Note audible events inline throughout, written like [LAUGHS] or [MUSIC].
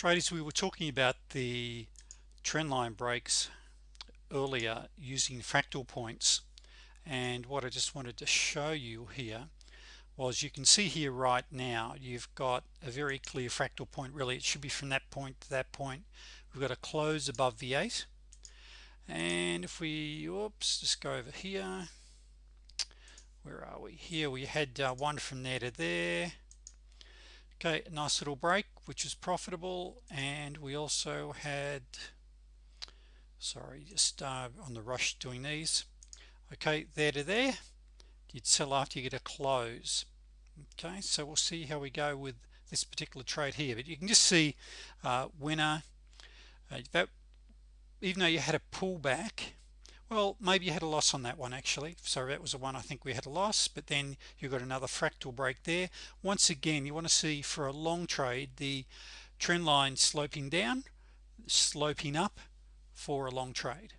traders we were talking about the trendline breaks earlier using fractal points and what I just wanted to show you here was you can see here right now you've got a very clear fractal point really. It should be from that point to that point. We've got a close above the 8 and if we oops just go over here. Where are we? Here we had uh, one from there to there okay nice little break which is profitable and we also had sorry just uh, on the rush doing these. Okay there to there. You'd sell after you get a close. Okay so we'll see how we go with this particular trade here but you can just see uh, winner. Uh, that even though you had a pullback well maybe you had a loss on that one actually. So that was the one I think we had a loss but then you got another fractal break there. Once again you want to see for a long trade the trend line sloping down sloping up for a long trade.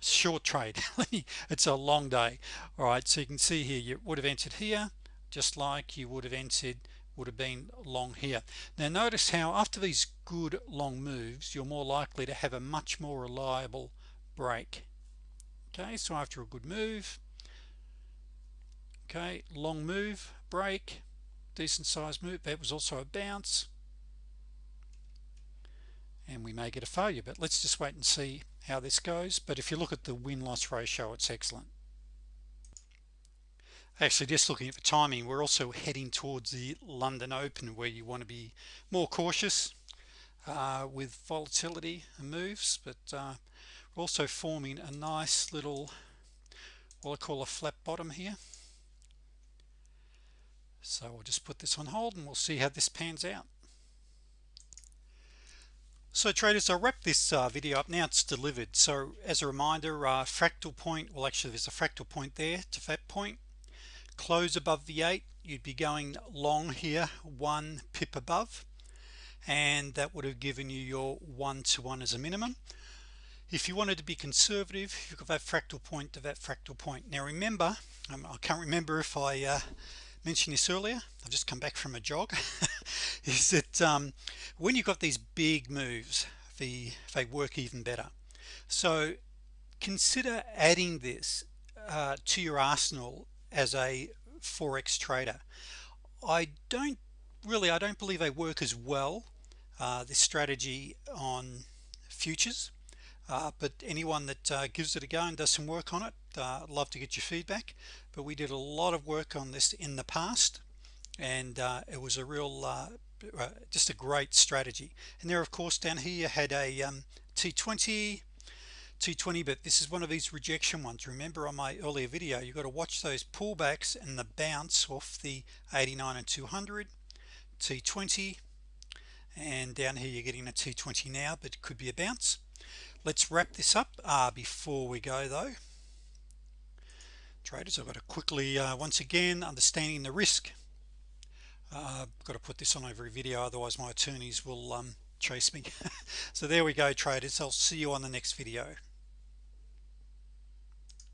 Short trade. [LAUGHS] It's a long day. All right so you can see here you would have entered here just like you would have entered would have been long here. Now notice how after these good long moves you're more likely to have a much more reliable break okay so after a good move. Okay long move break decent size move that was also a bounce. And we may get a failure but let's just wait and see how this goes. But if you look at the win-loss ratio it's excellent. Actually just looking at the timing we're also heading towards the London Open where you want to be more cautious uh, with volatility and moves. But uh, also forming a nice little what I call a flat bottom here. So we'll just put this on hold and we'll see how this pans out. So traders I'll wrap this uh, video up. Now it's delivered. So as a reminder uh, fractal point well actually there's a fractal point there to that point. Close above the 8 you'd be going long here one pip above. And that would have given you your one to one as a minimum if you wanted to be conservative you've got that fractal point to that fractal point. Now remember um, I can't remember if I uh, mentioned this earlier I've just come back from a jog [LAUGHS] is that um, when you've got these big moves the they work even better. So consider adding this uh, to your arsenal as a forex trader. I don't really I don't believe they work as well uh, this strategy on futures uh, but anyone that uh, gives it a go and does some work on it uh, love to get your feedback. But we did a lot of work on this in the past and uh, it was a real uh, uh, just a great strategy. And there of course down here you had a um, T20 T20 but this is one of these rejection ones. Remember on my earlier video you got to watch those pullbacks and the bounce off the 89 and 200 T20 and down here you're getting a T20 now but it could be a bounce let's wrap this up uh, before we go though. Traders I've got to quickly uh, once again understanding the risk. Uh, I've got to put this on every video otherwise my attorneys will um, chase me. [LAUGHS] So there we go traders. I'll see you on the next video